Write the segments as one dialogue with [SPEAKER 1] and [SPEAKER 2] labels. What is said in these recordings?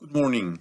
[SPEAKER 1] Good morning.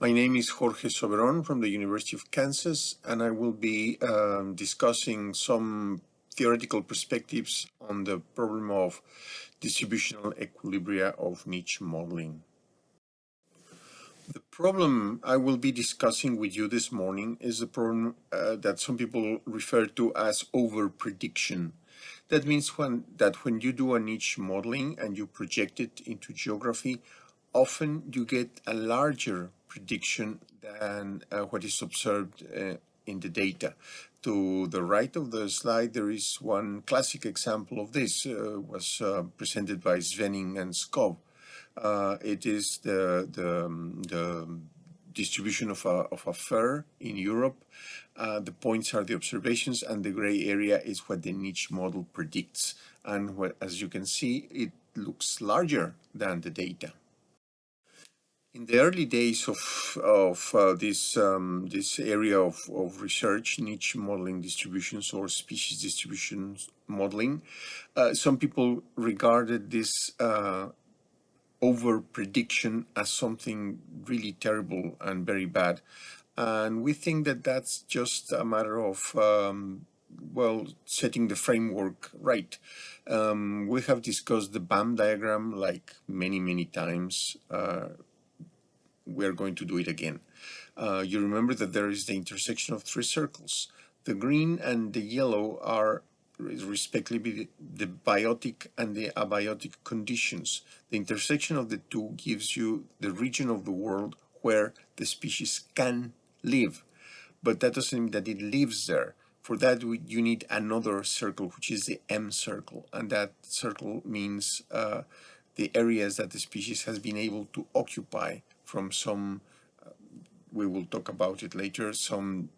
[SPEAKER 1] My name is Jorge Soberon from the University of Kansas, and I will be um, discussing some theoretical perspectives on the problem of distributional equilibria of niche modeling. The problem I will be discussing with you this morning is a problem uh, that some people refer to as over-prediction. That means when, that when you do a niche modeling and you project it into geography, often you get a larger prediction than uh, what is observed uh, in the data. To the right of the slide, there is one classic example of this, uh, was uh, presented by Svenning and Skov. Uh, it is the, the, um, the distribution of a, of a fir in Europe. Uh, the points are the observations and the gray area is what the niche model predicts. And what, as you can see, it looks larger than the data. In the early days of, of uh, this, um, this area of, of research, niche modeling distributions or species distribution modeling, uh, some people regarded this uh, over prediction as something really terrible and very bad. And we think that that's just a matter of, um, well, setting the framework right. Um, we have discussed the BAM diagram like many, many times uh, we are going to do it again. Uh, you remember that there is the intersection of three circles. The green and the yellow are respectively the biotic and the abiotic conditions. The intersection of the two gives you the region of the world where the species can live, but that doesn't mean that it lives there. For that, you need another circle, which is the M circle, and that circle means uh, the areas that the species has been able to occupy from some, uh, we will talk about it later, some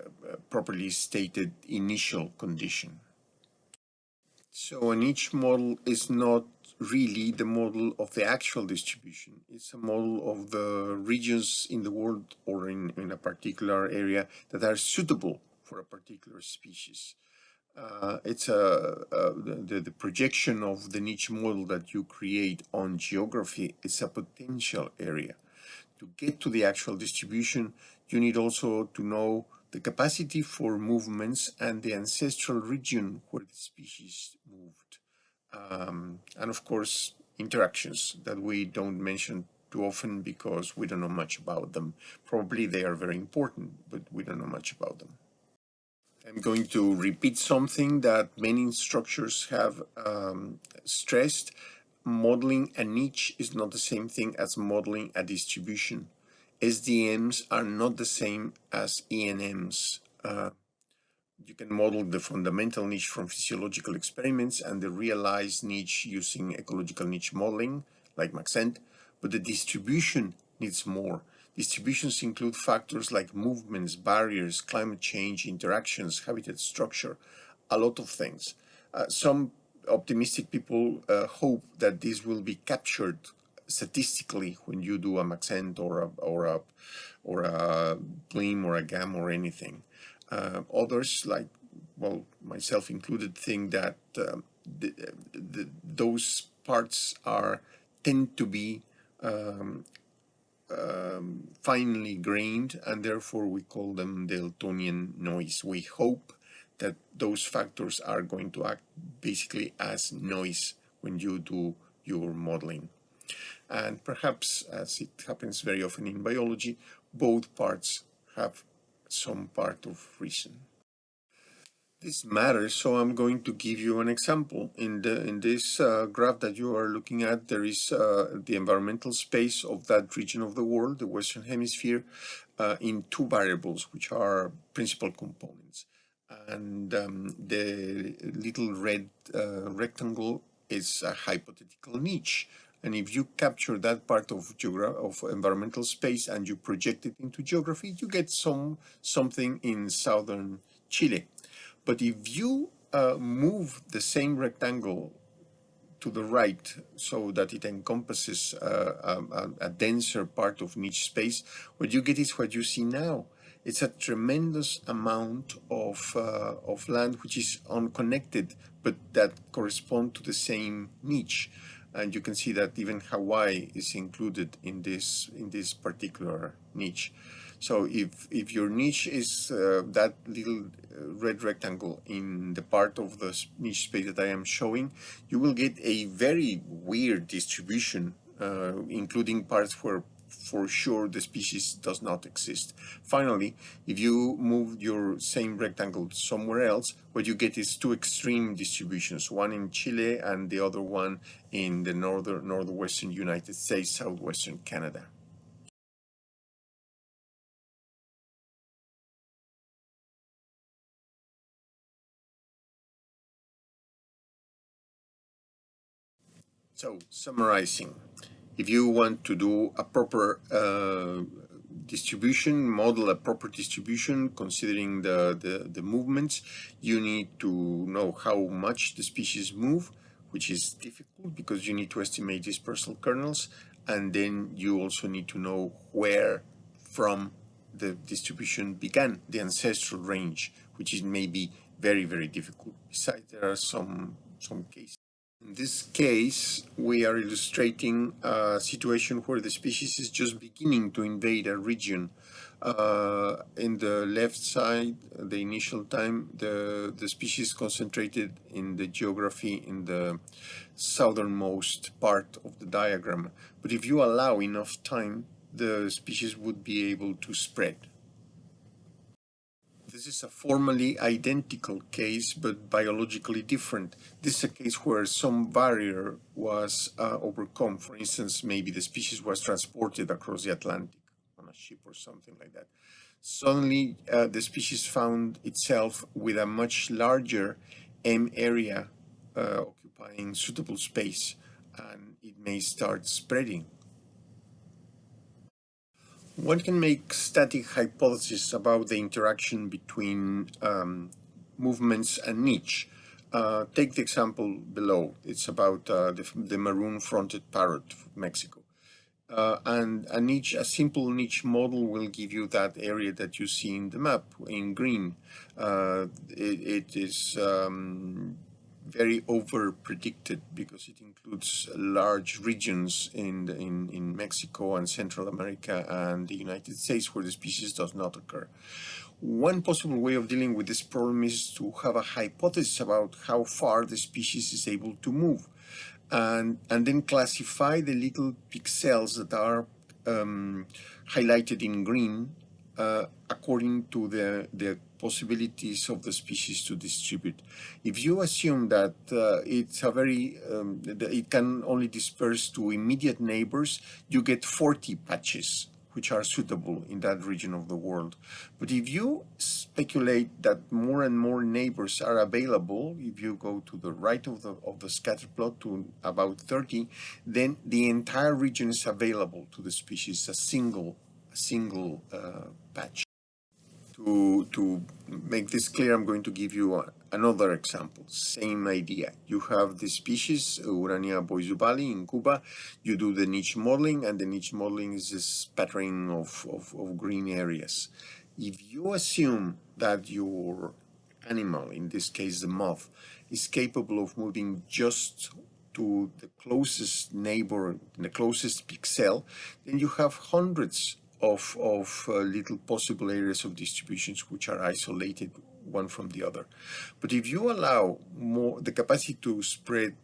[SPEAKER 1] uh, properly stated initial condition. So a niche model is not really the model of the actual distribution. It's a model of the regions in the world or in, in a particular area that are suitable for a particular species. Uh, it's a, a the, the projection of the niche model that you create on geography is a potential area to get to the actual distribution, you need also to know the capacity for movements and the ancestral region where the species moved. Um, and of course, interactions that we don't mention too often because we don't know much about them. Probably they are very important, but we don't know much about them. I'm going to repeat something that many instructors have um, stressed modeling a niche is not the same thing as modeling a distribution. SDMs are not the same as ENMs. Uh, you can model the fundamental niche from physiological experiments and the realized niche using ecological niche modeling, like Maxent, but the distribution needs more. Distributions include factors like movements, barriers, climate change, interactions, habitat structure, a lot of things. Uh, some optimistic people uh, hope that this will be captured statistically when you do a Maxent or a or a or a BLEM or a GAM or anything. Uh, others, like well myself included, think that um, the, the, those parts are tend to be um, um, finely grained and therefore we call them Eltonian noise. We hope that those factors are going to act basically as noise when you do your modeling. And perhaps, as it happens very often in biology, both parts have some part of reason. This matters, so I'm going to give you an example. In, the, in this uh, graph that you are looking at, there is uh, the environmental space of that region of the world, the Western Hemisphere, uh, in two variables, which are principal components and um, the little red uh, rectangle is a hypothetical niche. And if you capture that part of, of environmental space and you project it into geography, you get some something in southern Chile. But if you uh, move the same rectangle to the right so that it encompasses uh, a, a denser part of niche space, what you get is what you see now it's a tremendous amount of, uh, of land which is unconnected, but that correspond to the same niche. and you can see that even Hawaii is included in this in this particular niche. So if if your niche is uh, that little uh, red rectangle in the part of the niche space that I am showing, you will get a very weird distribution, uh, including parts where for sure the species does not exist. Finally, if you move your same rectangle somewhere else, what you get is two extreme distributions, one in Chile and the other one in the northern northwestern United States, southwestern Canada. So, summarizing, if you want to do a proper uh, distribution, model a proper distribution considering the, the, the movements, you need to know how much the species move, which is difficult because you need to estimate dispersal kernels, and then you also need to know where from the distribution began, the ancestral range, which is maybe very, very difficult. Besides, there are some, some cases in this case, we are illustrating a situation where the species is just beginning to invade a region. Uh, in the left side, the initial time, the, the species concentrated in the geography in the southernmost part of the diagram. But if you allow enough time, the species would be able to spread. This is a formally identical case, but biologically different. This is a case where some barrier was uh, overcome. For instance, maybe the species was transported across the Atlantic on a ship or something like that. Suddenly, uh, the species found itself with a much larger M area uh, occupying suitable space, and it may start spreading one can make static hypotheses about the interaction between um, movements and niche. Uh, take the example below. It's about uh, the, the maroon-fronted parrot from Mexico. Uh, and a niche, a simple niche model will give you that area that you see in the map in green. Uh, it, it is um, very over predicted because it includes large regions in, the, in, in Mexico and Central America and the United States where the species does not occur. One possible way of dealing with this problem is to have a hypothesis about how far the species is able to move and, and then classify the little pixels that are um, highlighted in green uh, according to the, the possibilities of the species to distribute. If you assume that uh, it's a very, um, it can only disperse to immediate neighbors, you get 40 patches which are suitable in that region of the world. But if you speculate that more and more neighbors are available, if you go to the right of the, of the scatter plot to about 30, then the entire region is available to the species, a single, a single uh, patch. To, to make this clear, I'm going to give you another example. Same idea. You have the species, Urania boisduvalii in Cuba. You do the niche modeling, and the niche modeling is a spattering of, of, of green areas. If you assume that your animal, in this case the moth, is capable of moving just to the closest neighbor, the closest pixel, then you have hundreds of, of uh, little possible areas of distributions which are isolated one from the other. But if you allow more the capacity to spread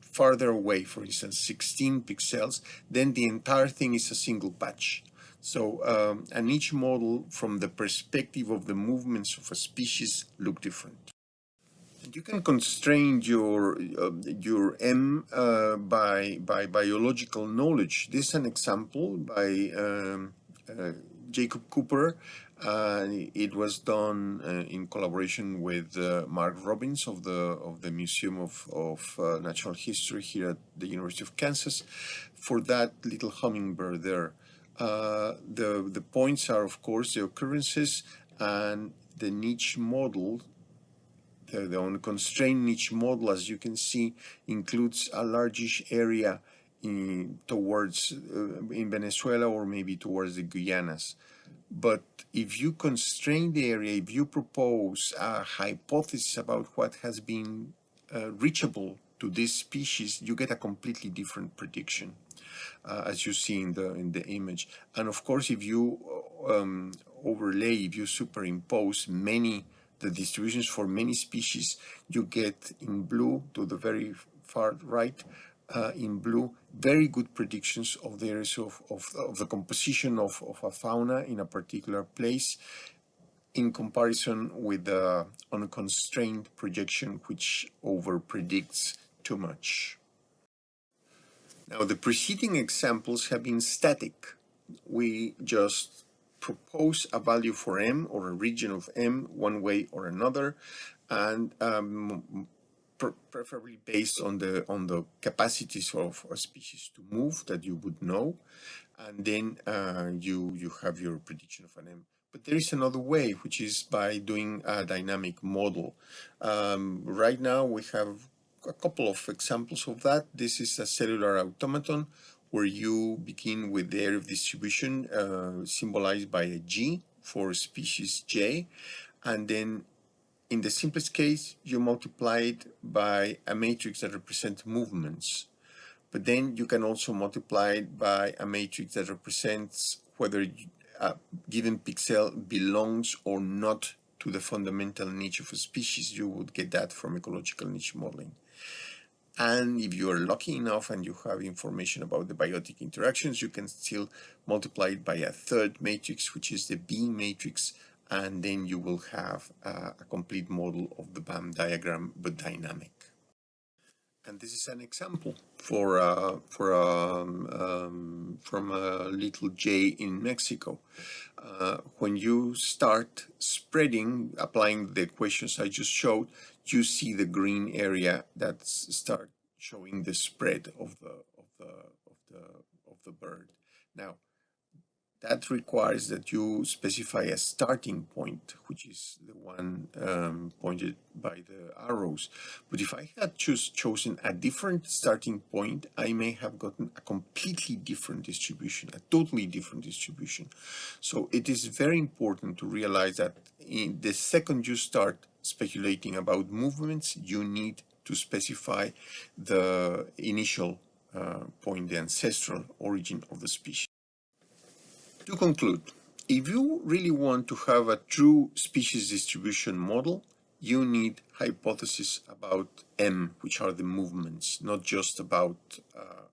[SPEAKER 1] farther away, for instance, 16 pixels, then the entire thing is a single patch. So um, and each model from the perspective of the movements of a species look different. You can constrain your uh, your M uh, by by biological knowledge. This is an example by um, uh, Jacob Cooper. it was done uh, in collaboration with uh, Mark Robbins of the of the Museum of of uh, Natural History here at the University of Kansas. For that little hummingbird there, the the points are of course the occurrences and the niche model the, the unconstrained niche model, as you can see, includes a largish area in, towards uh, in Venezuela or maybe towards the Guyanas. But if you constrain the area, if you propose a hypothesis about what has been uh, reachable to this species, you get a completely different prediction, uh, as you see in the in the image. And of course, if you um, overlay, if you superimpose many the distributions for many species, you get in blue to the very far right, uh, in blue, very good predictions of the areas of, of, of the composition of, of a fauna in a particular place in comparison with the unconstrained projection which over predicts too much. Now the preceding examples have been static. We just propose a value for m or a region of m one way or another and um, preferably based on the on the capacities of a species to move that you would know and then uh, you you have your prediction of an m. But there is another way which is by doing a dynamic model. Um, right now we have a couple of examples of that. This is a cellular automaton where you begin with the area of distribution uh, symbolized by a G for species J and then in the simplest case, you multiply it by a matrix that represents movements. But then you can also multiply it by a matrix that represents whether a given pixel belongs or not to the fundamental niche of a species. You would get that from ecological niche modeling. And if you are lucky enough and you have information about the biotic interactions, you can still multiply it by a third matrix, which is the B matrix, and then you will have uh, a complete model of the BAM diagram, but dynamic. And this is an example for uh, for um, um, from a little jay in Mexico. Uh, when you start spreading, applying the equations I just showed, you see the green area that start showing the spread of the of the of the of the bird. Now, that requires that you specify a starting point, which is the one um, pointed by the arrows. But if I had choose, chosen a different starting point, I may have gotten a completely different distribution, a totally different distribution. So it is very important to realize that in the second you start speculating about movements, you need to specify the initial uh, point, the ancestral origin of the species. To conclude, if you really want to have a true species distribution model, you need hypotheses about M, which are the movements, not just about uh,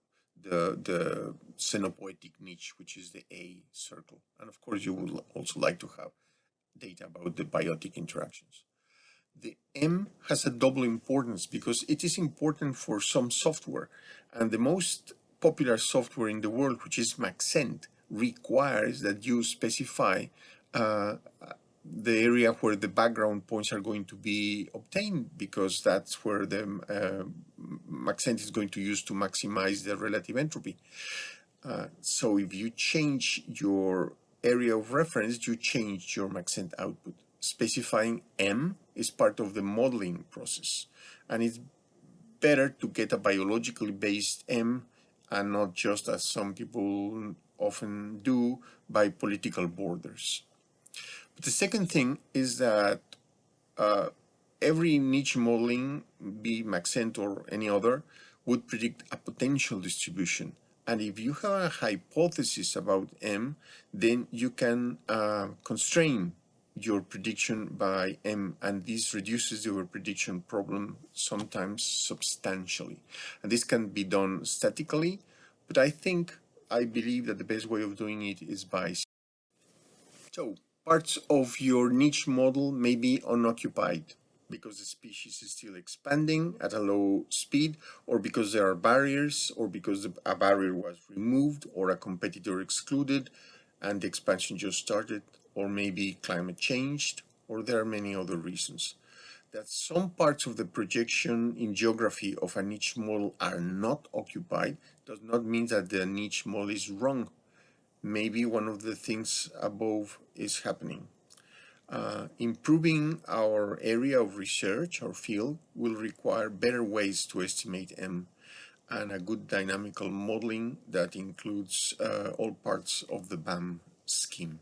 [SPEAKER 1] the, the niche, which is the A circle. And of course, you would also like to have data about the biotic interactions. The M has a double importance because it is important for some software. And the most popular software in the world, which is Maxent, requires that you specify uh, the area where the background points are going to be obtained because that's where the uh, Maxent is going to use to maximize the relative entropy. Uh, so if you change your area of reference, you change your Maxent output. Specifying M is part of the modeling process and it's better to get a biologically based M and not just as some people often do by political borders. But the second thing is that uh, every niche modeling, be Maxent or any other, would predict a potential distribution. And if you have a hypothesis about M, then you can uh, constrain your prediction by M, and this reduces your prediction problem sometimes substantially. And this can be done statically, but I think I believe that the best way of doing it is by so parts of your niche model may be unoccupied because the species is still expanding at a low speed or because there are barriers or because a barrier was removed or a competitor excluded and the expansion just started or maybe climate changed or there are many other reasons that some parts of the projection in geography of a niche model are not occupied does not mean that the niche model is wrong. Maybe one of the things above is happening. Uh, improving our area of research, or field, will require better ways to estimate M and a good dynamical modeling that includes uh, all parts of the BAM scheme.